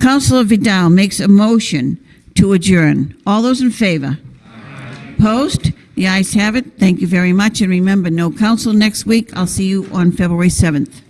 Councillor Vidal makes a motion to adjourn. All those in favor? Post. The ayes have it. Thank you very much. And remember, no council next week. I'll see you on February 7th.